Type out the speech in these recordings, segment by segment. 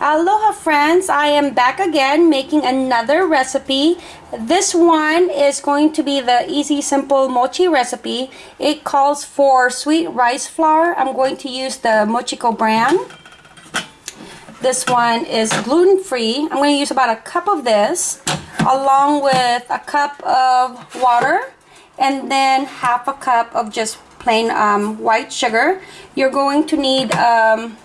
Aloha friends, I am back again making another recipe. This one is going to be the easy simple mochi recipe. It calls for sweet rice flour. I'm going to use the Mochiko brand. This one is gluten-free. I'm going to use about a cup of this along with a cup of water and then half a cup of just plain um, white sugar. You're going to need um,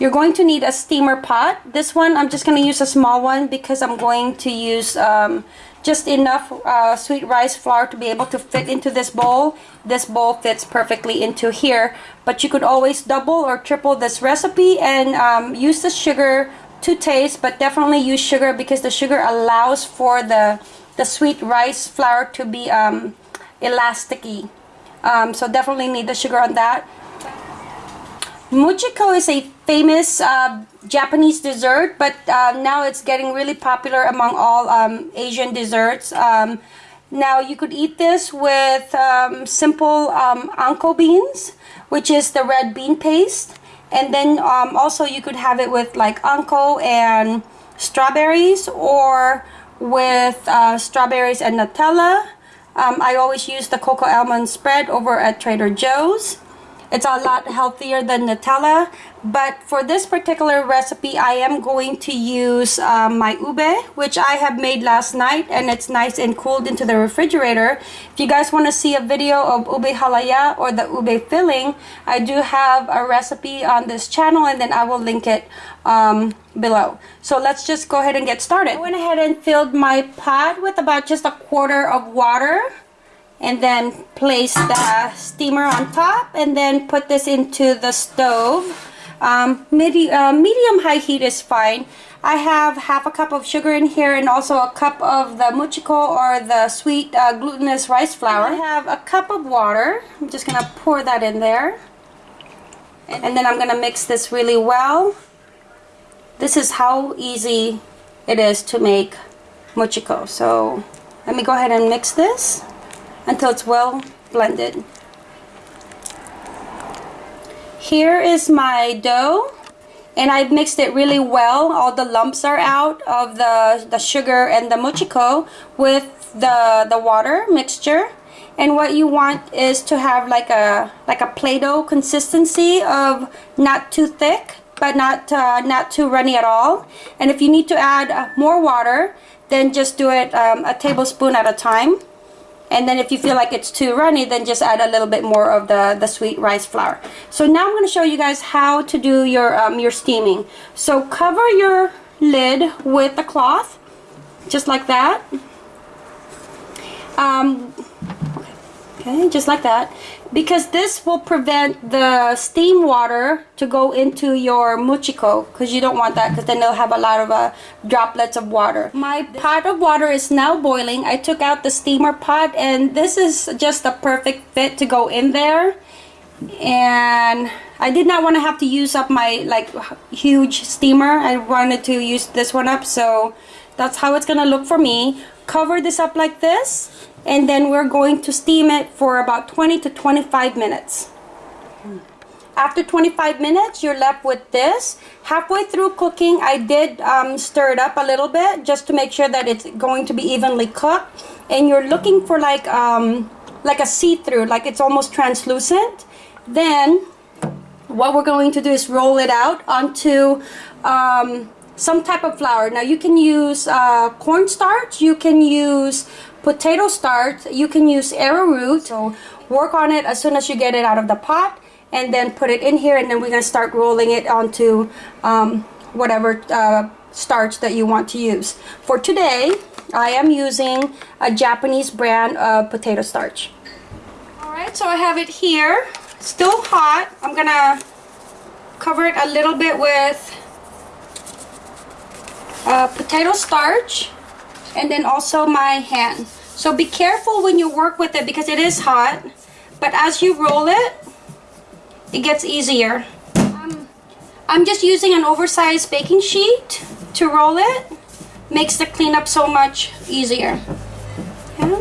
you're going to need a steamer pot. This one, I'm just going to use a small one because I'm going to use um, just enough uh, sweet rice flour to be able to fit into this bowl. This bowl fits perfectly into here. But you could always double or triple this recipe and um, use the sugar to taste. But definitely use sugar because the sugar allows for the, the sweet rice flour to be um, elasticy. Um, so definitely need the sugar on that. Mochiko is a famous uh, Japanese dessert, but uh, now it's getting really popular among all um, Asian desserts. Um, now you could eat this with um, simple um, anko beans, which is the red bean paste. And then um, also you could have it with like anko and strawberries or with uh, strawberries and Nutella. I always use the cocoa almond spread over at Trader Joe's. It's a lot healthier than Nutella. But for this particular recipe, I am going to use um, my ube, which I have made last night. And it's nice and cooled into the refrigerator. If you guys want to see a video of ube halaya or the ube filling, I do have a recipe on this channel. And then I will link it um, below. So let's just go ahead and get started. I went ahead and filled my pot with about just a quarter of water and then place the steamer on top and then put this into the stove. Um, uh, medium high heat is fine. I have half a cup of sugar in here and also a cup of the mochiko or the sweet uh, glutinous rice flour. I have a cup of water. I'm just gonna pour that in there. And then I'm gonna mix this really well. This is how easy it is to make mochiko. So let me go ahead and mix this until it's well blended. Here is my dough and I've mixed it really well. All the lumps are out of the, the sugar and the mochiko with the, the water mixture. And what you want is to have like a like a Play-Doh consistency of not too thick but not uh, not too runny at all. And if you need to add more water, then just do it um, a tablespoon at a time and then if you feel like it's too runny then just add a little bit more of the the sweet rice flour. So now I'm going to show you guys how to do your um, your steaming. So cover your lid with a cloth just like that. Um, okay just like that because this will prevent the steam water to go into your mochiko because you don't want that because then they'll have a lot of uh, droplets of water. My pot of water is now boiling. I took out the steamer pot and this is just a perfect fit to go in there and I did not want to have to use up my like huge steamer. I wanted to use this one up so that's how it's gonna look for me. Cover this up like this and then we're going to steam it for about 20 to 25 minutes. After 25 minutes, you're left with this. Halfway through cooking, I did um, stir it up a little bit just to make sure that it's going to be evenly cooked. And you're looking for like um, like a see-through, like it's almost translucent. Then what we're going to do is roll it out onto um, some type of flour. Now you can use uh, cornstarch, you can use potato starch, you can use arrowroot. So work on it as soon as you get it out of the pot and then put it in here and then we're going to start rolling it onto um, whatever uh, starch that you want to use. For today, I am using a Japanese brand of potato starch. Alright, so I have it here. Still hot. I'm going to cover it a little bit with uh, potato starch and then also my hand. So be careful when you work with it because it is hot. But as you roll it, it gets easier. Um, I'm just using an oversized baking sheet to roll it. Makes the cleanup so much easier. Yeah.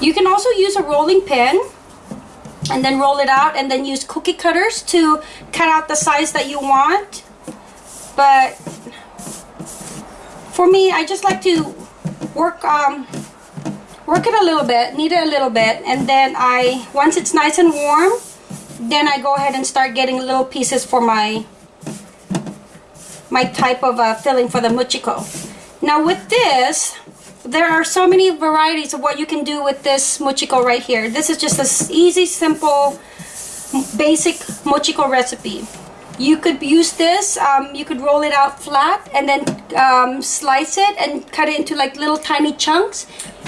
You can also use a rolling pin and then roll it out and then use cookie cutters to cut out the size that you want but for me I just like to work um, work it a little bit knead it a little bit and then I once it's nice and warm then I go ahead and start getting little pieces for my my type of uh, filling for the mochiko now with this there are so many varieties of what you can do with this mochiko right here. This is just a easy, simple, basic mochiko recipe. You could use this, um, you could roll it out flat and then um, slice it and cut it into like little tiny chunks.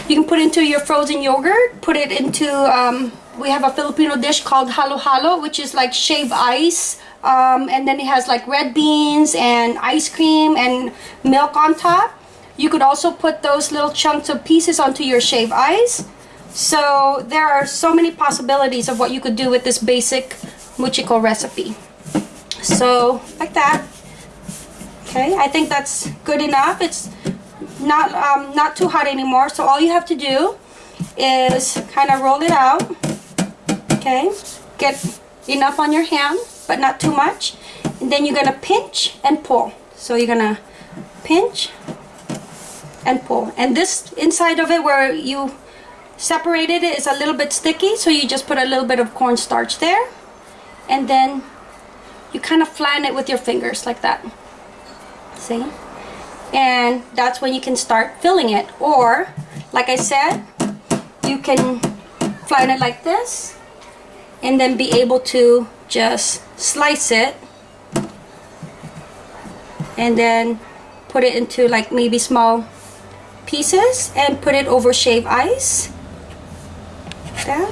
You can put it into your frozen yogurt, put it into, um, we have a Filipino dish called halo halo, which is like shaved ice. Um, and then it has like red beans and ice cream and milk on top you could also put those little chunks of pieces onto your shaved ice. So there are so many possibilities of what you could do with this basic mochiko recipe. So like that. Okay, I think that's good enough. It's not um, not too hot anymore. So all you have to do is kind of roll it out. Okay, get enough on your hand, but not too much. And then you're gonna pinch and pull. So you're gonna pinch and pull. And this inside of it where you separated it is a little bit sticky, so you just put a little bit of cornstarch there. And then you kind of flatten it with your fingers like that. See? And that's when you can start filling it. Or, like I said, you can flatten it like this and then be able to just slice it and then put it into like maybe small pieces and put it over shaved ice. That.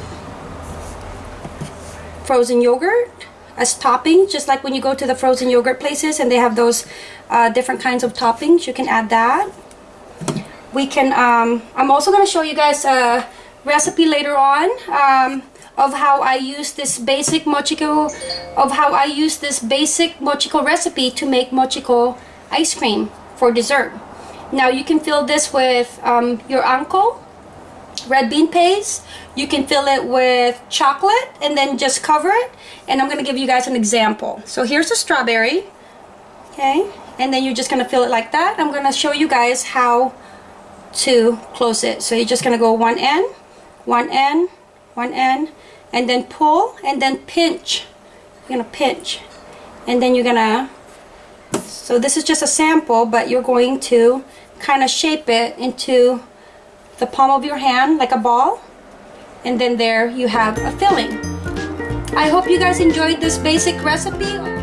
Frozen yogurt as topping, just like when you go to the frozen yogurt places and they have those uh, different kinds of toppings, you can add that. We can, um, I'm also going to show you guys a recipe later on um, of how I use this basic mochiko, of how I use this basic mochiko recipe to make mochiko ice cream for dessert. Now you can fill this with um, your anko, red bean paste. You can fill it with chocolate and then just cover it. And I'm going to give you guys an example. So here's a strawberry. Okay. And then you're just going to fill it like that. I'm going to show you guys how to close it. So you're just going to go one end, one end, one end, and then pull and then pinch. You're going to pinch. And then you're going to so this is just a sample, but you're going to kind of shape it into the palm of your hand like a ball. And then there you have a filling. I hope you guys enjoyed this basic recipe.